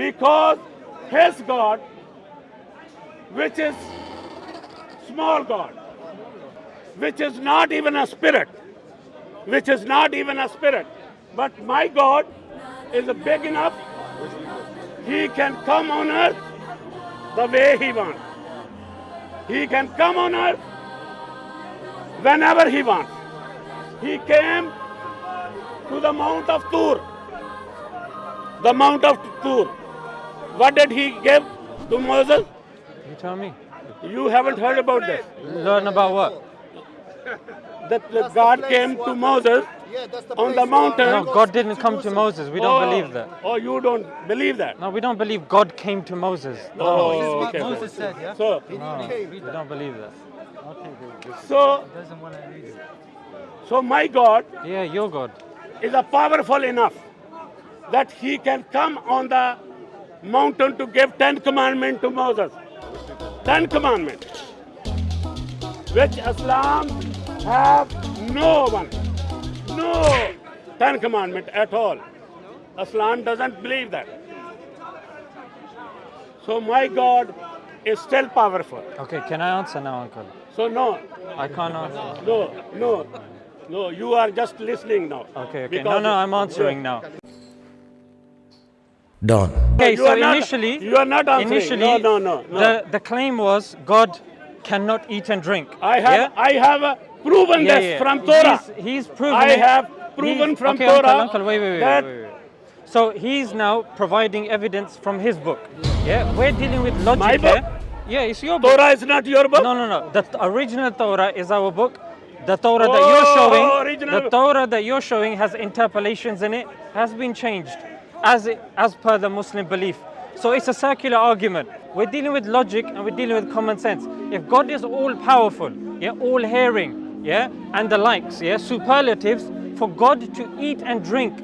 Because his God, which is small God, which is not even a spirit, which is not even a spirit, but my God is big enough, he can come on earth the way he wants. He can come on earth whenever he wants. He came to the Mount of Tur. The Mount of Tur. What did he give to Moses? You tell me. You haven't heard about this. Learn about what? That that God came to Moses on the mountain. No, God didn't come to Moses. We don't Oh, believe that. Oh, you don't believe that? No, we don't believe God came to Moses. No, Oh, okay. Moses said, yeah? So, no, we don't believe that. so, Doesn't want to read it. so my God Yeah, your God. is a powerful enough that he can come on the mountain to give ten commandments to Moses. Ten commandments, which Islam have no one, no ten commandment at all. Islam doesn't believe that. So my God is still powerful. Okay, can I answer now, Uncle? So no, I can't answer. no, no, no. You are just listening now. Okay, okay. No, no, I'm answering now. Done. Okay, You so are not- initially, you are not answering. initially, No, no, no, no. The, the claim was God cannot eat and drink. I have, Yeah? I have uh, proven Yeah, this yeah. from Torah. He's, he's proven I it. have proven He's- from okay, Torah Uncle, uncle, wait, wait, wait, wait, wait, wait. So he's now providing evidence from his book. Yeah, we're dealing with logic My book? here. Yeah, it's your book. Torah is not your book. No, no, no. The original Torah is our book. The Torah that Oh, you're showing, original. the Torah that you're showing has interpolations in it, has been changed as it, as per the Muslim belief. So it's a circular argument. We're dealing with logic and we're dealing with common sense. If God is all powerful, yeah, all hearing, yeah, and the likes, yeah, superlatives, for God to eat and drink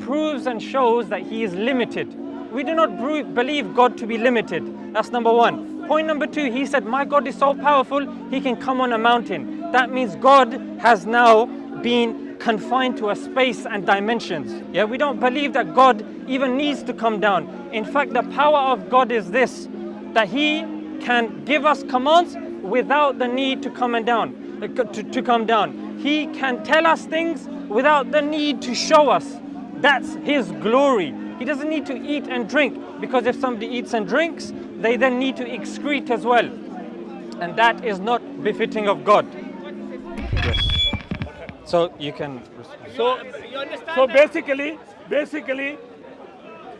proves and shows that He is limited. We do not believe God to be limited. That's number one. Point number two, He said, My God is so powerful, He can come on a mountain. That means God has now been confined to a space and dimensions. Yeah, we don't believe that God even needs to come down. In fact, the power of God is this that He can give us commands without the need to come and down, uh, to, to come down. He can tell us things without the need to show us. That's His glory. He doesn't need to eat and drink because if somebody eats and drinks, they then need to excrete as well. And that is not befitting of God. Yes. So you can. So, so basically, basically,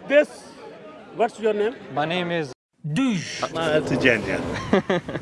this. What's your name? My name is. Ah, It's a gent, yeah.